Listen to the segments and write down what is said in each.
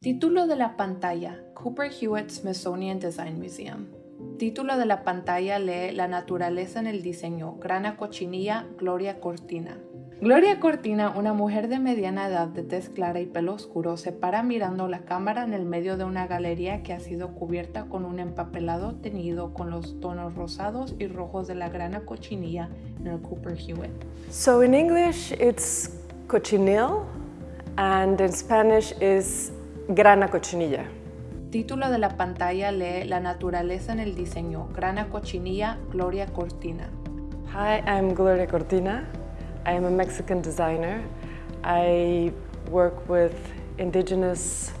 Título de la pantalla, Cooper Hewitt Smithsonian Design Museum. Título de la pantalla lee La naturaleza en el diseño, Grana Cochinilla, Gloria Cortina. Gloria Cortina, una mujer de mediana edad de tez clara y pelo oscuro, se para mirando la cámara en el medio de una galería que ha sido cubierta con un empapelado teñido con los tonos rosados y rojos de la grana cochinilla en el Cooper Hewitt. So in English it's cochinil and in Spanish is grana cochinilla. Título de la pantalla lee La naturaleza en el diseño, Grana Cochinilla, Gloria Cortina. Hi, I'm Gloria Cortina. I am a Mexican designer. I work with indigenous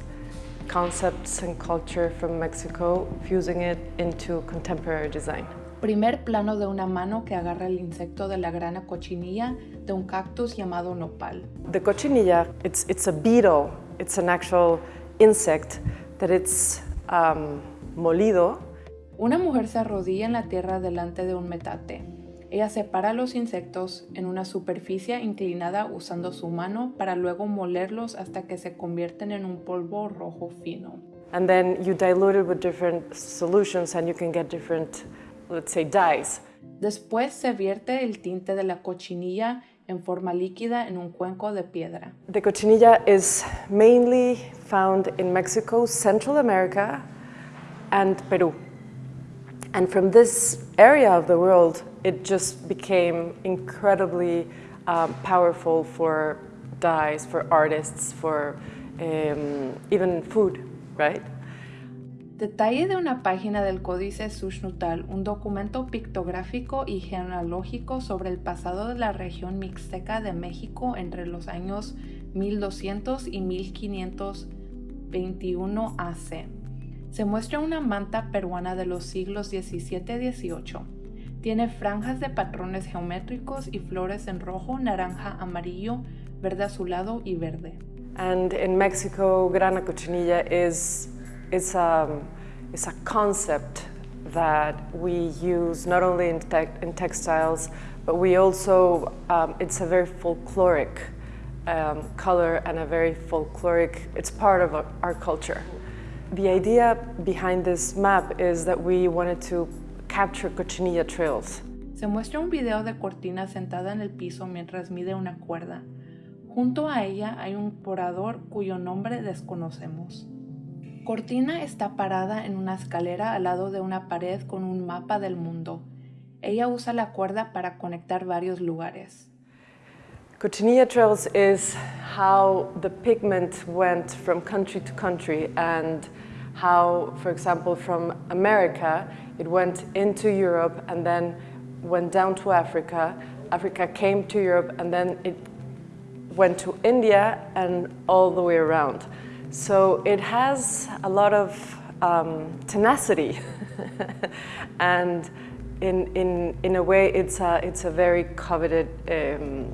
concepts and culture from Mexico, fusing it into contemporary design. Primer plano de una mano que agarra el insecto de la grana cochinilla de un cactus llamado nopal. The cochinilla, it's, it's a beetle. It's an actual insect that it's um, molido. Una mujer se arrodilla en la tierra delante de un metate. Ella separa los insectos en una superficie inclinada usando su mano para luego molerlos hasta que se convierten en un polvo rojo fino. And then you dilute it with different solutions and you can get different, let's say, dyes. Después se vierte el tinte de la cochinilla en forma líquida en un cuenco de piedra. The cochinilla is mainly found in Mexico, Central America, and Peru. And from this area of the world, it just became incredibly um, powerful for dyes, for artists, for um, even food? Detalle de una página del Códice Sushnutal, un documento pictográfico y genealógico sobre el pasado de la región mixteca de México entre los años 1200 y 1521 AC. Se muestra una manta peruana de los siglos XVII-XVIII. Tiene franjas de patrones geométricos y flores en rojo, naranja, amarillo, verde azulado y verde. And in Mexico, grana cochinilla is it's a, it's a concept that we use not only in, te in textiles, but we also, um, it's a very folkloric um, color and a very folkloric, it's part of our, our culture. The idea behind this map is that we wanted to capture cochinilla trails. Se muestra un video de Cortina sentada en el piso mientras mide una cuerda. Junto a ella hay un porador cuyo nombre desconocemos. Cortina está parada en una escalera al lado de una pared con un mapa del mundo. Ella usa la cuerda para conectar varios lugares. Cochinilla trails is how the pigment went from country to country and how, for example, from America, it went into Europe and then went down to Africa. Africa came to Europe and then it went to India and all the way around. So it has a lot of um, tenacity and in, in, in a way it's a, it's a very coveted um,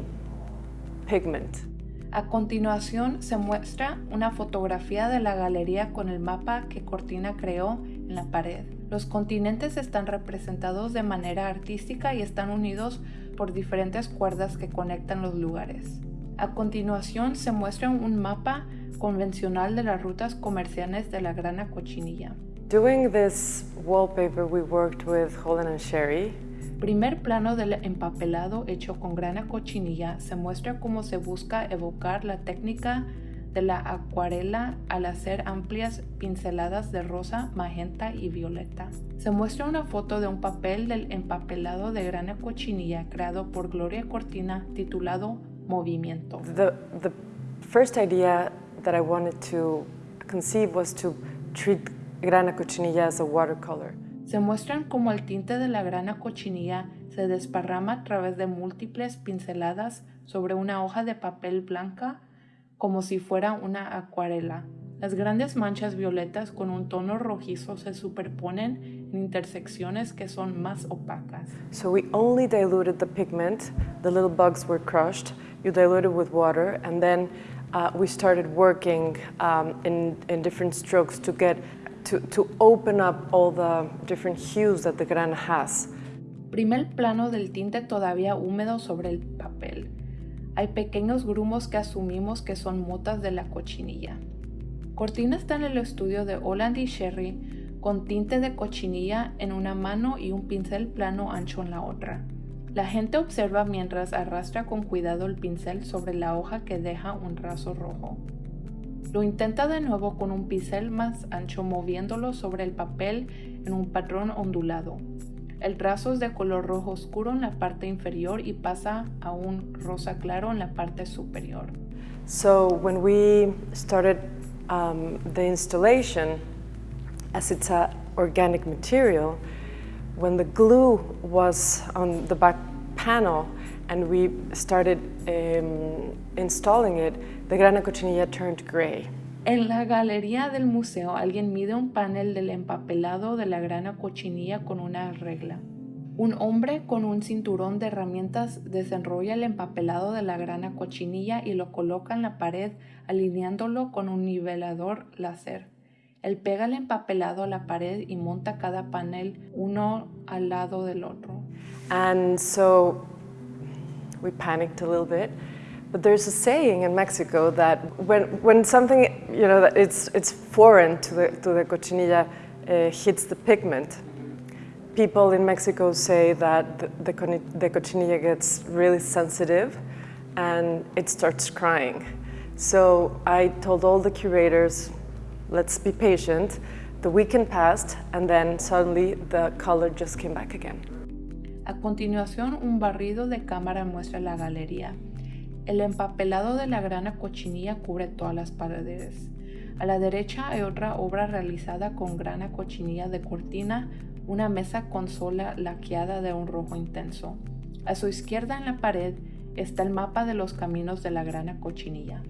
pigment. A continuación se muestra una fotografía de la galería con el mapa que Cortina creó en la pared. Los continentes están representados de manera artística y están unidos por diferentes cuerdas que conectan los lugares. A continuación se muestra un mapa convencional de las rutas comerciales de la grana cochinilla. Doing this wallpaper we worked with Holland and Sherry. Primer plano del empapelado hecho con grana cochinilla se muestra cómo se busca evocar la técnica de la acuarela al hacer amplias pinceladas de rosa, magenta y violeta. Se muestra una foto de un papel del empapelado de grana cochinilla creado por Gloria Cortina titulado Movimiento. The, the first idea that I wanted to conceive was to treat grana cochinilla as a watercolor. Se muestran cómo el tinte de la grana cochinilla se desparrama a través de múltiples pinceladas sobre una hoja de papel blanca como si fuera una acuarela. Las grandes manchas violetas con un tono rojizo se superponen en intersecciones que son más opacas. So we only diluted the pigment, the little bugs were crushed, you dilute it with water, and then uh, we started working um, in, in different strokes to get to, to open up all the different hues that the grana has. Primer plano del tinte todavía húmedo sobre el papel. Hay pequeños grumos que asumimos que son motas de la cochinilla. Cortina está en el estudio de Holland y Sherry con tinte de cochinilla en una mano y un pincel plano ancho en la otra. La gente observa mientras arrastra con cuidado el pincel sobre la hoja que deja un raso rojo. Lo intenta de nuevo con un pincel más ancho moviéndolo sobre el papel en un patrón ondulado. El trazo es de color rojo oscuro en la parte inferior y pasa a un rosa claro en la parte superior. So when we started um, the installation, as it's an organic material, when the glue was on the back panel and we started um, installing it, the grana cochinilla turned gray. En la galería del museo alguien mide un panel del empapelado de la grana cochinilla con una regla. Un hombre con un cinturón de herramientas desenrolla el empapelado de la grana cochinilla y lo coloca en la pared alineándolo con un nivelador láser. Él pega el empapelado a la pared y monta cada panel uno al lado del otro. And so we panicked a little bit. But there's a saying in Mexico that when, when something, you know, that it's, it's foreign to the, to the cochinilla uh, hits the pigment, people in Mexico say that the, the, the cochinilla gets really sensitive and it starts crying. So I told all the curators, let's be patient. The weekend passed and then suddenly the color just came back again. A continuación, un barrido de cámara muestra la galería. El empapelado de la grana cochinilla cubre todas las paredes. A la derecha hay otra obra realizada con grana cochinilla de cortina, una mesa consola laqueada de un rojo intenso. A su izquierda en la pared está el mapa de los caminos de la grana cochinilla.